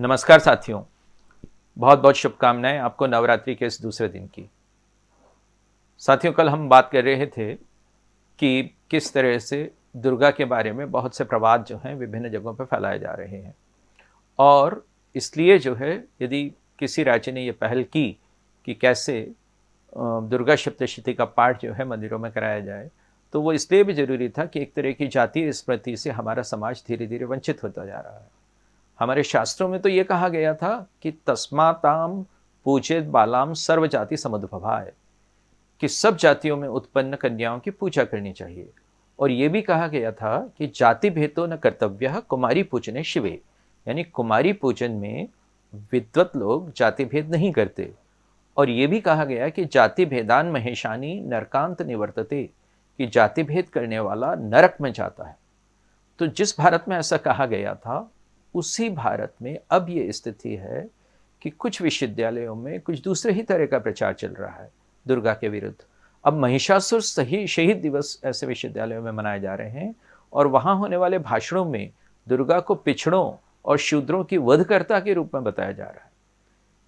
नमस्कार साथियों। बहुत बहुत शुभकामनाएँ आपको नवरात्रि के इस दूसरे दिन की। साथियों, कल हम बात कर रहे थे कि किस तरह से दुर्गा के बारे में बहुत से प्रवाद जो हैं विभिन्न जगहों पर फैलाए जा रहे हैं। और इसलिए जो है, यदि किसी राज्य ने ये पहल की कि कैसे दुर्गा सप्तशती का पाठ जो है मंदिरों में कराया जाए तो वो इसलिए भी ज़रूरी था कि एक तरह की जातीय स्मृति से हमारा समाज धीरे धीरे वंचित होता जा रहा है। हमारे शास्त्रों में तो ये कहा गया था कि तस्माताम पूजित बालाम सर्व जाति समुद्भवा है कि सब जातियों में उत्पन्न कन्याओं की पूजा करनी चाहिए। और ये भी कहा गया था कि जाति भेदो न कर्तव्य, कुमारी पूजने शिवे। यानी कुमारी पूजन में विद्वत लोग जाति भेद नहीं करते। और ये भी कहा गया कि जाति भेदान महेशानी नरकांत निवर्तते, कि जाति भेद करने वाला नरक में जाता है। तो जिस भारत में ऐसा कहा गया था उसी भारत में अब ये स्थिति है कि कुछ विश्वविद्यालयों में कुछ दूसरे ही तरह का प्रचार चल रहा है, दुर्गा के विरुद्ध। अब महिषासुर सही, शहीद दिवस ऐसे विश्वविद्यालयों में मनाए जा रहे हैं और वहाँ होने वाले भाषणों में दुर्गा को पिछड़ों और शूद्रों की वधकर्ता के रूप में बताया जा रहा है।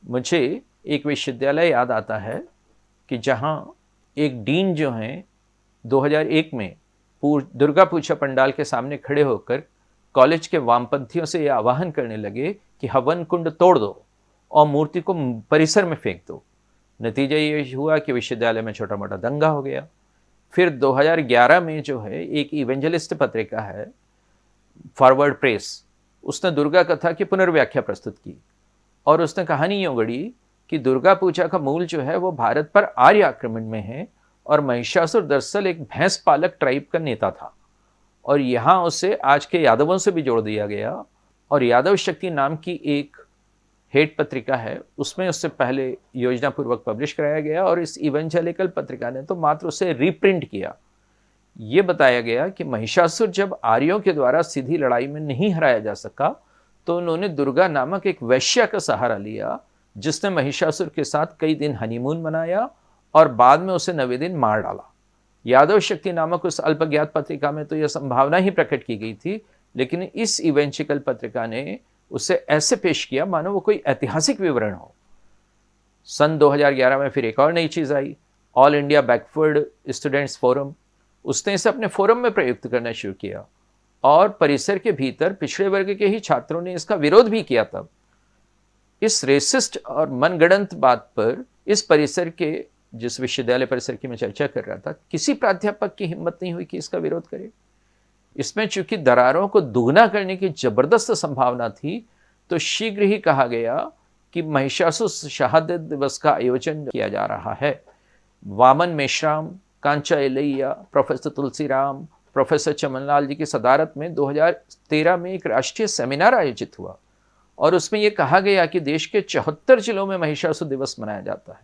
मुझे एक विश्वविद्यालय याद आता है कि जहाँ एक डीन जो हैं 2001 में पूर, दुर्गा पूजा पंडाल के सामने खड़े होकर कॉलेज के वामपंथियों से यह आवाहन करने लगे कि हवन कुंड तोड़ दो और मूर्ति को परिसर में फेंक दो। नतीजा ये हुआ कि विश्वविद्यालय में छोटा मोटा दंगा हो गया। फिर 2011 में जो है, एक इवेंजलिस्ट पत्रिका है, फॉरवर्ड प्रेस, उसने दुर्गा कथा की पुनर्व्याख्या प्रस्तुत की और उसने कहानी यूँ गढ़ी कि दुर्गा पूजा का मूल जो है वो भारत पर आर्य आक्रमण में है और महिषासुर दरअसल एक भैंस पालक ट्राइब का नेता था। और यहाँ उसे आज के यादवों से भी जोड़ दिया गया। और यादव शक्ति नाम की एक हेट पत्रिका है, उसमें उससे पहले योजना पूर्वक पब्लिश कराया गया और इस इवेंजेलिकल पत्रिका ने तो मात्र उसे रीप्रिंट किया। ये बताया गया कि महिषासुर जब आर्यों के द्वारा सीधी लड़ाई में नहीं हराया जा सका तो उन्होंने दुर्गा नामक एक वैश्या का सहारा लिया, जिसने महिषासुर के साथ कई दिन हनीमून मनाया और बाद में उसे नवे दिन मार डाला। यादव शक्ति नामक उस अल्पज्ञात पत्रिका में तो यह संभावना ही प्रकट की गई थी, लेकिन इस इवेंचिकल पत्रिका ने उसे ऐसे पेश किया, मानो वो कोई ऐतिहासिक विवरण हो। सन 2011 में फिर एक और नई चीज़ आई all India backward students forum उसने इसे अपने फोरम में प्रयुक्त करना शुरू किया और परिसर के भीतर पिछड़े वर्ग के ही छात्रों ने इसका विरोध भी किया तब। इस रेसिस्ट और मनगढ़ंत बात पर इस परिसर के जिस विश्वविद्यालय परिसर की मैं चर्चा कर रहा था, किसी प्राध्यापक की हिम्मत नहीं हुई कि इसका विरोध करे। इसमें चूँकि दरारों को दुगना करने की ज़बरदस्त संभावना थी तो शीघ्र ही कहा गया कि महिषासु शहादत दिवस का आयोजन किया जा रहा है। वामन मेश्राम, कांचा एलैया, प्रोफेसर तुलसीराम, प्रोफेसर चमनलाल जी की सदारत में 2013 में एक राष्ट्रीय सेमिनार आयोजित हुआ और उसमें यह कहा गया कि देश के चौहत्तर जिलों में महिषासु दिवस मनाया जाता है।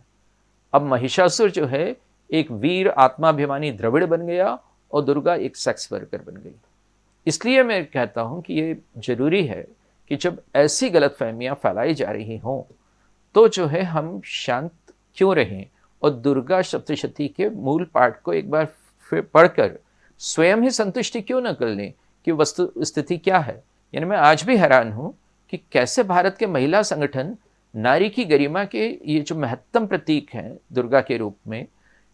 अब महिषासुर जो है, एक वीर आत्माभिमानी द्रविड़ बन गया और दुर्गा एक सेक्स वर्कर बन गई। इसलिए मैं कहता हूँ कि ये ज़रूरी है कि जब ऐसी गलत फहमियाँ फैलाई जा रही हों तो जो है हम शांत क्यों रहें और दुर्गा सप्तशती के मूल पाठ को एक बार फिर पढ़कर स्वयं ही संतुष्टि क्यों न कर लें कि वस्तु स्थिति क्या है? यानी मैं आज भी हैरान हूँ कि कैसे भारत के महिला संगठन नारी की गरिमा के ये जो महत्तम प्रतीक हैं दुर्गा के रूप में,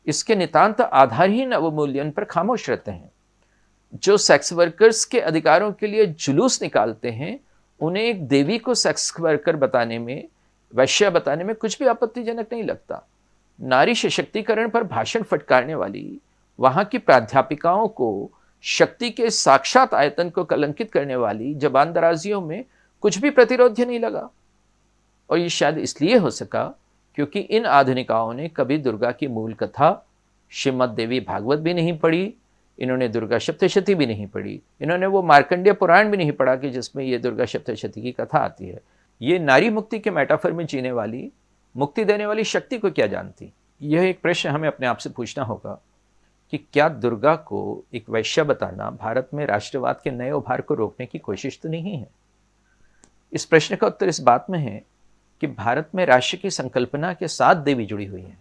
इसके नितांत आधारहीन अवमूल्यन पर खामोश रहते हैं। जो सेक्स वर्कर्स के अधिकारों के लिए जुलूस निकालते हैं, उन्हें एक देवी को सेक्स वर्कर बताने में, वैश्या बताने में कुछ भी आपत्तिजनक नहीं लगता। नारी सशक्तिकरण पर भाषण फटकारने वाली, वहाँ की प्राध्यापिकाओं को शक्ति के साक्षात आयतन को कलंकित करने वाली जबान दराजियों में कुछ भी प्रतिरोध्य नहीं लगा। और ये शायद इसलिए हो सका क्योंकि इन आधुनिकाओं ने कभी दुर्गा की मूल कथा श्रीमद देवी भागवत भी नहीं पढ़ी, इन्होंने दुर्गा सप्तशती भी नहीं पढ़ी, इन्होंने वो मार्कंडेय पुराण भी नहीं पढ़ा कि जिसमें ये दुर्गा सप्तशती की कथा आती है। ये नारी मुक्ति के मेटाफर में जीने वाली, मुक्ति देने वाली शक्ति को क्या जानती? यह एक प्रश्न हमें अपने आप से पूछना होगा कि क्या दुर्गा को एक वैश्य बताना भारत में राष्ट्रवाद के नए उभार को रोकने की कोशिश तो नहीं है? इस प्रश्न का उत्तर इस बात में है कि भारत में राष्ट्र की संकल्पना के साथ देवी जुड़ी हुई है।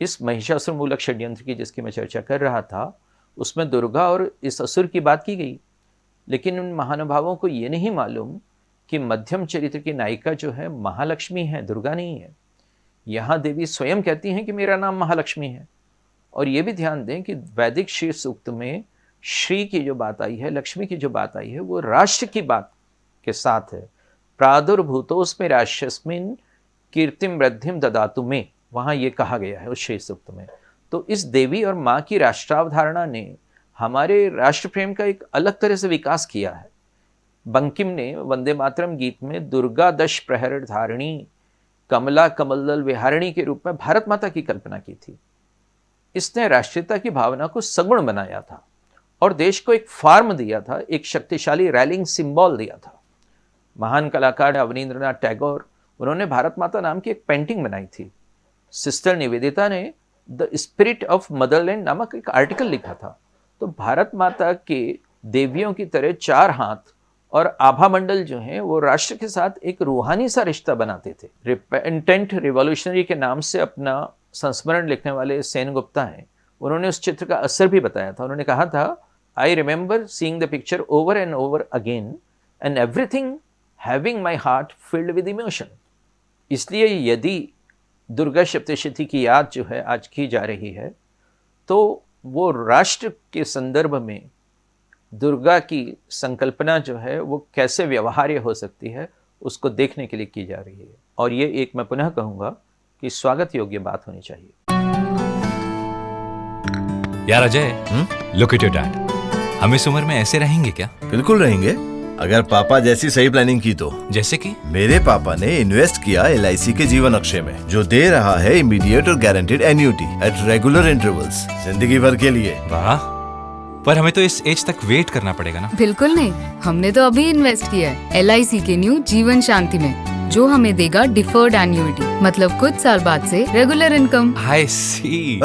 इस महिषासुर मूलक षड्यंत्र की जिसकी मैं चर्चा कर रहा था, उसमें दुर्गा और इस असुर की बात की गई। लेकिन उन महानुभावों को ये नहीं मालूम कि मध्यम चरित्र की नायिका जो है, महालक्ष्मी है, दुर्गा नहीं है। यहाँ देवी स्वयं कहती हैं कि मेरा नाम महालक्ष्मी है। और ये भी ध्यान दें कि वैदिक श्री सूक्त में श्री की जो बात आई है, लक्ष्मी की जो बात आई है, वो राष्ट्र की बात के साथ है। प्रादुर्भूतोस्में राष्ट्रस्मिन कीर्तिम वृद्धिम ददातु में। वहाँ ये कहा गया है उस शेष सूक्त में। तो इस देवी और माँ की राष्ट्रावधारणा ने हमारे राष्ट्र प्रेम का एक अलग तरह से विकास किया है। बंकिम ने वंदे मातरम गीत में दुर्गा दश प्रहर धारिणी, कमला कमलदल विहारिणी के रूप में भारत माता की कल्पना की थी। इसने राष्ट्रीयता की भावना को सगुण बनाया था और देश को एक फार्म दिया था, एक शक्तिशाली रैलिंग सिंबल दिया था। महान कलाकार अवनीन्द्रनाथ टैगोर। उन्होंने भारत माता नाम की एक पेंटिंग बनाई थी। सिस्टर निवेदिता ने द स्पिरिट ऑफ़ मदरलैंड नामक एक आर्टिकल लिखा था। तो भारत माता के देवियों की तरह चार हाथ और आभा मंडल जो है, वो राष्ट्र के साथ एक रूहानी सा रिश्ता बनाते थे। रिपेंटेंट रिवॉल्यूशनरी के नाम से अपना संस्मरण लिखने वाले सेन गुप्ता हैं। उन्होंने उस चित्र का असर भी बताया था। उन्होंने कहा था I remember seeing the picture over and over again and everything having my heart filled with emotion इसलिए यदि दुर्गा सप्तशती की याद जो है आज की जा रही है तो वो राष्ट्र के संदर्भ में दुर्गा की संकल्पना जो है वो कैसे व्यवहार्य हो सकती है उसको देखने के लिए की जा रही है। और ये एक मैं पुनः कहूँगा कि स्वागत योग्य बात होनी चाहिए। यार Ajay look at your dad हम इस उम्र में ऐसे रहेंगे क्या? बिल्कुल रहेंगे। अगर पापा जैसी सही प्लानिंग की तो। जैसे कि? मेरे पापा ने इन्वेस्ट किया एलआईसी के जीवन अक्षय में जो दे रहा है इमीडिएट और guaranteed annuity at regular intervals ज़िंदगी भर के लिए। वाह। पर हमें तो इस एज तक वेट करना पड़ेगा ना। बिल्कुल नहीं। हमने तो अभी इन्वेस्ट किया है LIC के न्यू जीवन शांति में जो हमें देगा डिफर्ड एन्यूटी मतलब कुछ साल बाद से regular income I C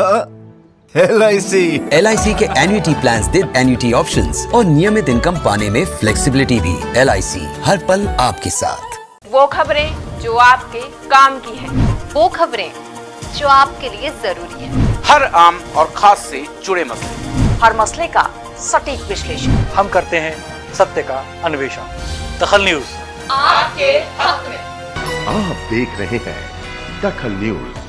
L I C L के एन्युटी प्लान दे एन्युटी ऑप्शन और नियमित इनकम पाने में फ्लेक्सीबिलिटी भी। LIC हर पल आपके साथ। वो खबरें जो आपके काम की है। वो खबरें जो आपके लिए ज़रूरी है। हर आम और खास से जुड़े मसले। हर मसले का सटीक विश्लेषण। हम करते हैं सत्य का अन्वेषण। दखल न्यूज़। आपके हक में। आप देख रहे हैं दखल न्यूज़।